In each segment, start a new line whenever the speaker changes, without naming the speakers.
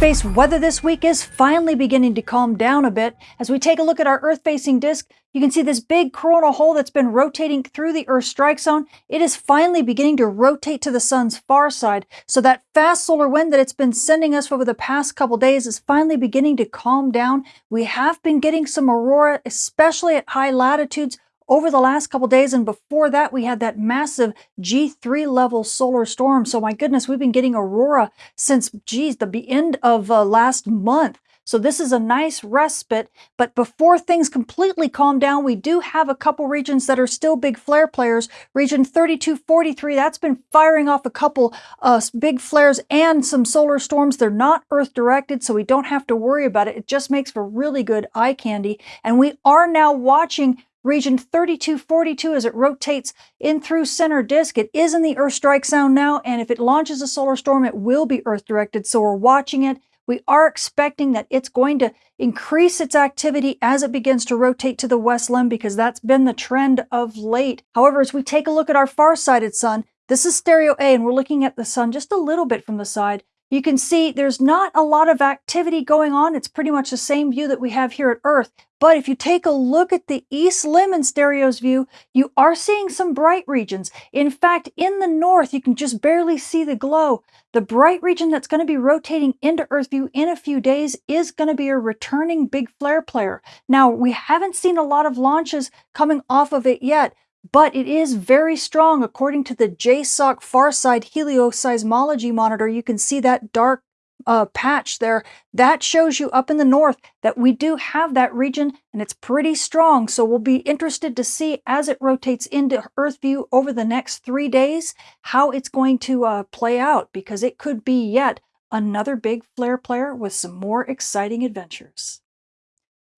Space weather this week is finally beginning to calm down a bit. As we take a look at our Earth-facing disk, you can see this big coronal hole that's been rotating through the Earth strike zone. It is finally beginning to rotate to the sun's far side. So that fast solar wind that it's been sending us over the past couple days is finally beginning to calm down. We have been getting some aurora, especially at high latitudes, over the last couple days. And before that, we had that massive G3 level solar storm. So my goodness, we've been getting aurora since, geez, the end of uh, last month. So this is a nice respite, but before things completely calm down, we do have a couple regions that are still big flare players. Region 3243, that's been firing off a couple uh, big flares and some solar storms. They're not Earth directed, so we don't have to worry about it. It just makes for really good eye candy. And we are now watching region 3242 as it rotates in through center disk. It is in the Earth strike zone now, and if it launches a solar storm, it will be Earth directed. So we're watching it. We are expecting that it's going to increase its activity as it begins to rotate to the west limb because that's been the trend of late. However, as we take a look at our far-sighted sun, this is stereo A, and we're looking at the sun just a little bit from the side. You can see there's not a lot of activity going on. It's pretty much the same view that we have here at Earth. But if you take a look at the East Limb in Stereo's view, you are seeing some bright regions. In fact, in the north, you can just barely see the glow. The bright region that's going to be rotating into Earth view in a few days is going to be a returning big flare player. Now, we haven't seen a lot of launches coming off of it yet, but it is very strong. According to the JSOC Farside Helioseismology Monitor, you can see that dark uh, patch there. That shows you up in the north that we do have that region and it's pretty strong. So we'll be interested to see as it rotates into Earth view over the next three days, how it's going to uh, play out because it could be yet another big flare player with some more exciting adventures.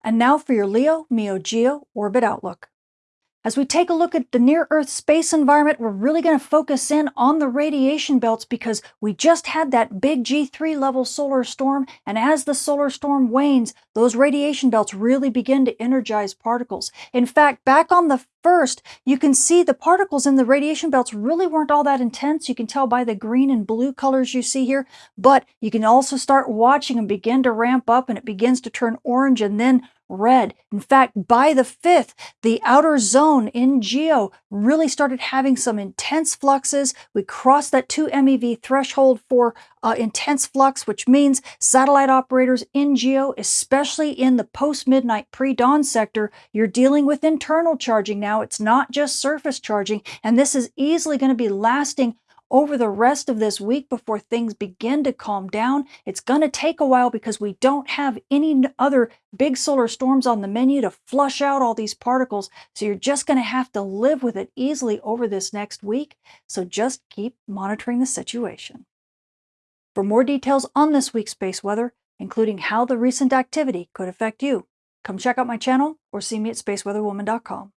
And now for your Leo Meo Geo Orbit Outlook. As we take a look at the near-Earth space environment, we're really going to focus in on the radiation belts because we just had that big G3 level solar storm, and as the solar storm wanes, those radiation belts really begin to energize particles. In fact, back on the first, you can see the particles in the radiation belts really weren't all that intense. You can tell by the green and blue colors you see here, but you can also start watching them begin to ramp up and it begins to turn orange and then red. In fact, by the 5th, the outer zone in GEO really started having some intense fluxes. We crossed that 2 MeV threshold for uh, intense flux, which means satellite operators in GEO, especially in the post-midnight pre-dawn sector, you're dealing with internal charging now. It's not just surface charging, and this is easily going to be lasting over the rest of this week before things begin to calm down. It's going to take a while because we don't have any other big solar storms on the menu to flush out all these particles. So you're just going to have to live with it easily over this next week. So just keep monitoring the situation. For more details on this week's space weather, including how the recent activity could affect you, come check out my channel or see me at spaceweatherwoman.com.